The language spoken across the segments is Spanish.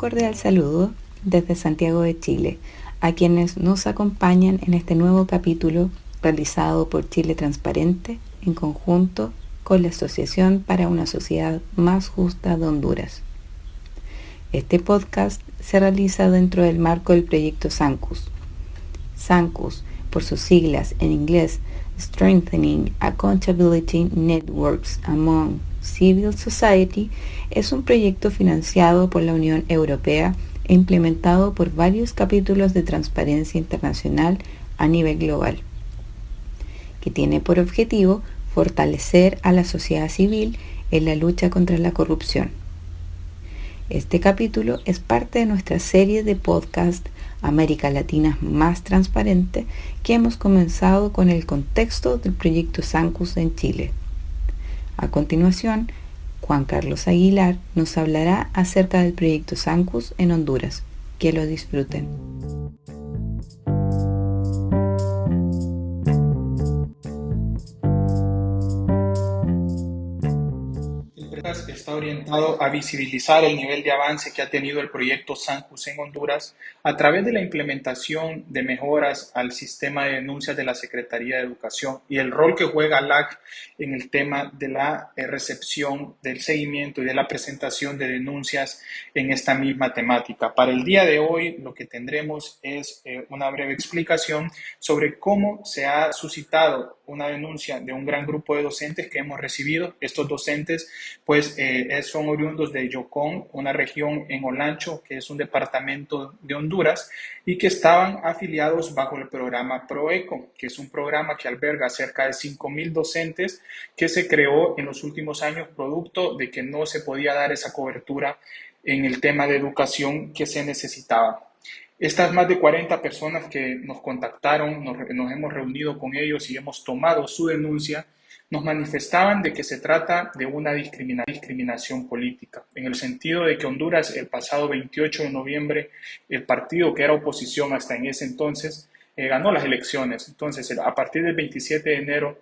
cordial saludo desde Santiago de Chile a quienes nos acompañan en este nuevo capítulo realizado por Chile Transparente en conjunto con la Asociación para una Sociedad Más Justa de Honduras. Este podcast se realiza dentro del marco del proyecto SANCUS. SANCUS, por sus siglas en inglés, Strengthening Accountability Networks Among Civil Society es un proyecto financiado por la Unión Europea e implementado por varios capítulos de Transparencia Internacional a nivel global, que tiene por objetivo fortalecer a la sociedad civil en la lucha contra la corrupción. Este capítulo es parte de nuestra serie de podcast América Latina más transparente que hemos comenzado con el contexto del proyecto Sancus en Chile. A continuación, Juan Carlos Aguilar nos hablará acerca del proyecto Sancus en Honduras. Que lo disfruten. Orientado a visibilizar el nivel de avance que ha tenido el proyecto San José en Honduras a través de la implementación de mejoras al sistema de denuncias de la Secretaría de Educación y el rol que juega LAC en el tema de la eh, recepción, del seguimiento y de la presentación de denuncias en esta misma temática. Para el día de hoy lo que tendremos es eh, una breve explicación sobre cómo se ha suscitado una denuncia de un gran grupo de docentes que hemos recibido. Estos docentes pues eh, son oriundos de Yocón, una región en Olancho, que es un departamento de Honduras, y que estaban afiliados bajo el programa ProEco, que es un programa que alberga cerca de 5.000 docentes que se creó en los últimos años producto de que no se podía dar esa cobertura en el tema de educación que se necesitaba. Estas más de 40 personas que nos contactaron, nos, hemos reunido con ellos y hemos tomado su denuncia, nos manifestaban de que se trata de una discriminación política, en el sentido de que Honduras el pasado 28 de noviembre, el partido que era oposición hasta en ese entonces, eh, ganó las elecciones. Entonces, a partir del 27 de enero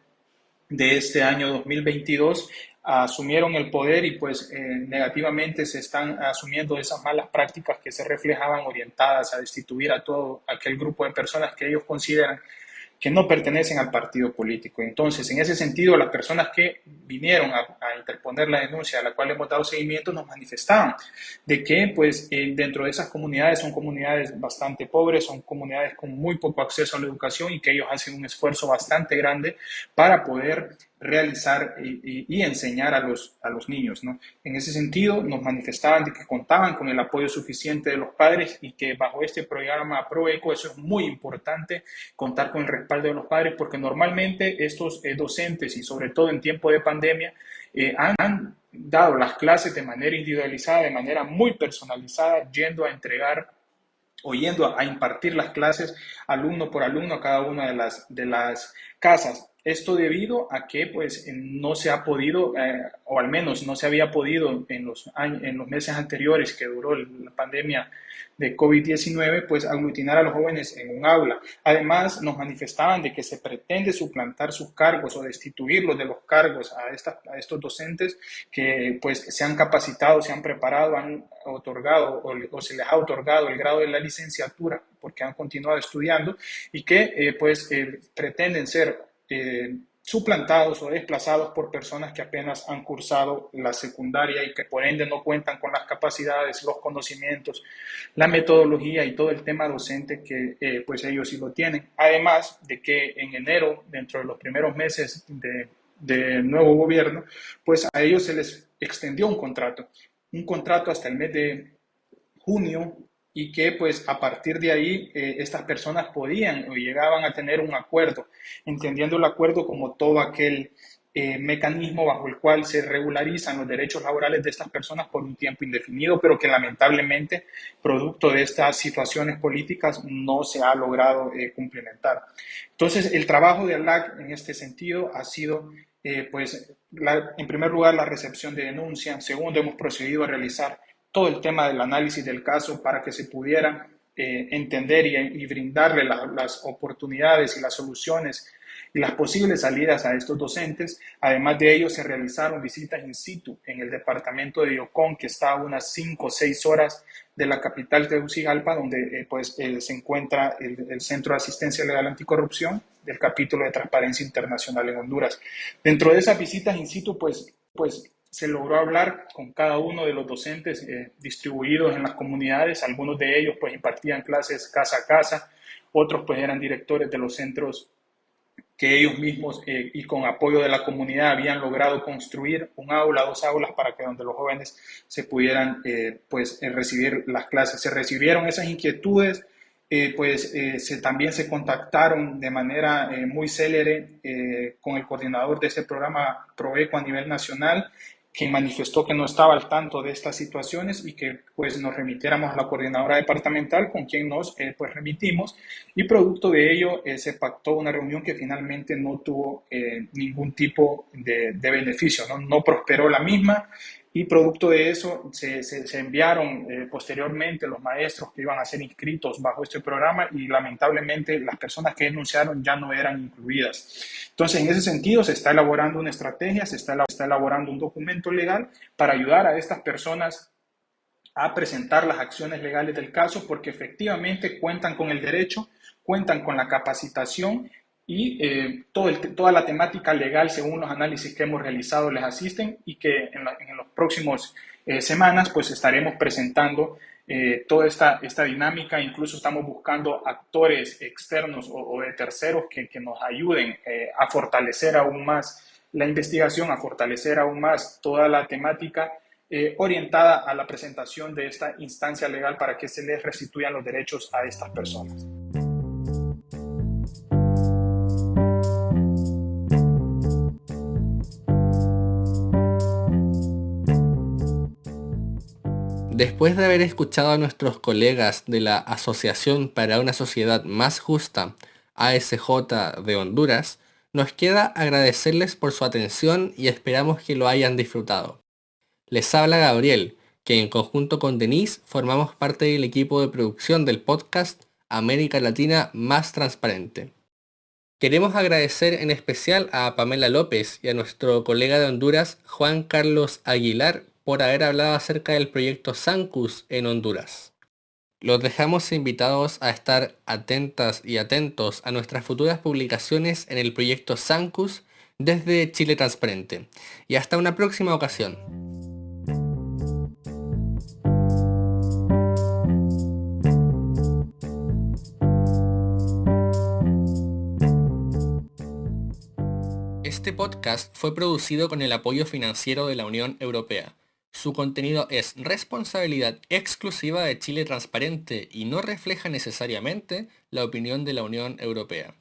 de este año 2022, asumieron el poder y pues eh, negativamente se están asumiendo esas malas prácticas que se reflejaban orientadas a destituir a todo aquel grupo de personas que ellos consideran que no pertenecen al partido político. Entonces, en ese sentido, las personas que vinieron a, interponer la denuncia a la cual hemos dado seguimiento nos manifestaban de que, pues, eh, dentro de esas comunidades son comunidades bastante pobres, son comunidades con muy poco acceso a la educación y que ellos hacen un esfuerzo bastante grande para poder realizar y, enseñar a los, a los niños. ¿no? En ese sentido, nos manifestaban de que contaban con el apoyo suficiente de los padres y que bajo este programa ProEco eso es muy importante, contar con el respaldo de los padres, porque normalmente estos eh, docentes y sobre todo en tiempo de pandemia eh, han dado las clases de manera individualizada, de manera muy personalizada, yendo a entregar o yendo a impartir las clases alumno por alumno a cada una de las, de las casas. Esto debido a que pues no se ha podido, eh, o al menos no se había podido en los, años, en los meses anteriores que duró la pandemia de COVID-19, pues aglutinar a los jóvenes en un aula. Además, nos manifestaban de que se pretende suplantar sus cargos o destituirlos de los cargos a, a estos docentes que pues se han capacitado, se han preparado, han otorgado o, se les ha otorgado el grado de la licenciatura porque han continuado estudiando y que eh, pues eh, pretenden ser eh, suplantados o desplazados por personas que apenas han cursado la secundaria y que por ende no cuentan con las capacidades, los conocimientos, la metodología y todo el tema docente que eh, pues ellos sí lo tienen. Además de que en enero, dentro de los primeros meses de, de nuevo gobierno, pues a ellos se les extendió un contrato, un contrato hasta el mes de junio y que pues a partir de ahí eh, estas personas podían o llegaban a tener un acuerdo, entendiendo el acuerdo como todo aquel eh, mecanismo bajo el cual se regularizan los derechos laborales de estas personas por un tiempo indefinido, pero que lamentablemente, producto de estas situaciones políticas, no se ha logrado eh, cumplimentar. Entonces, el trabajo de ALAC en este sentido ha sido, pues, en primer lugar, la recepción de denuncias. Segundo, hemos procedido a realizar todo el tema del análisis del caso para que se pudiera eh, entender y, brindarle las oportunidades y las soluciones y las posibles salidas a estos docentes. Además de ello, se realizaron visitas in situ en el departamento de Yocón, que está a unas 5 o 6 horas de la capital de Tegucigalpa, donde eh, pues, eh, se encuentra el, el, Centro de Asistencia Legal Anticorrupción del capítulo de Transparencia Internacional en Honduras. Dentro de esas visitas in situ, pues, pues se logró hablar con cada uno de los docentes eh, distribuidos en las comunidades. Algunos de ellos pues impartían clases casa a casa, otros pues eran directores de los centros que ellos mismos eh, y con apoyo de la comunidad habían logrado construir un aula, dos aulas para que donde los jóvenes se pudieran eh, pues recibir las clases. Se recibieron esas inquietudes, pues también se contactaron de manera muy célere con el coordinador de ese programa PROECO a nivel nacional quien manifestó que no estaba al tanto de estas situaciones y que pues nos remitiéramos a la coordinadora departamental con quien nos eh, pues remitimos y producto de ello eh, se pactó una reunión que finalmente no tuvo eh, ningún tipo de, de beneficio, ¿no? no prosperó la misma y producto de eso se, enviaron eh, posteriormente los maestros que iban a ser inscritos bajo este programa y lamentablemente las personas que denunciaron ya no eran incluidas. Entonces, en ese sentido, se está elaborando una estrategia, se está elaborando un documento legal para ayudar a estas personas a presentar las acciones legales del caso porque efectivamente cuentan con el derecho, cuentan con la capacitación y eh, toda la temática legal, según los análisis que hemos realizado, les asisten y que en, en los próximos eh, semanas pues estaremos presentando eh, toda esta, esta dinámica, incluso estamos buscando actores externos o, de terceros que, que, nos ayuden a fortalecer aún más la investigación, a fortalecer aún más toda la temática orientada a la presentación de esta instancia legal para que se les restituyan los derechos a estas personas. Después de haber escuchado a nuestros colegas de la Asociación para una Sociedad Más Justa, ASJ de Honduras, nos queda agradecerles por su atención y esperamos que lo hayan disfrutado. Les habla Gabriel, que en conjunto con Denise formamos parte del equipo de producción del podcast América Latina Más Transparente. Queremos agradecer en especial a Pamela López y a nuestro colega de Honduras, Juan Carlos Aguilar, por haber hablado acerca del proyecto Sancus en Honduras. Los dejamos invitados a estar atentas y atentos a nuestras futuras publicaciones en el proyecto Sancus desde Chile Transparente. Y hasta una próxima ocasión. Este podcast fue producido con el apoyo financiero de la Unión Europea. Su contenido es responsabilidad exclusiva de Chile Transparente y no refleja necesariamente la opinión de la Unión Europea.